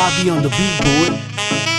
I be on the beat boy.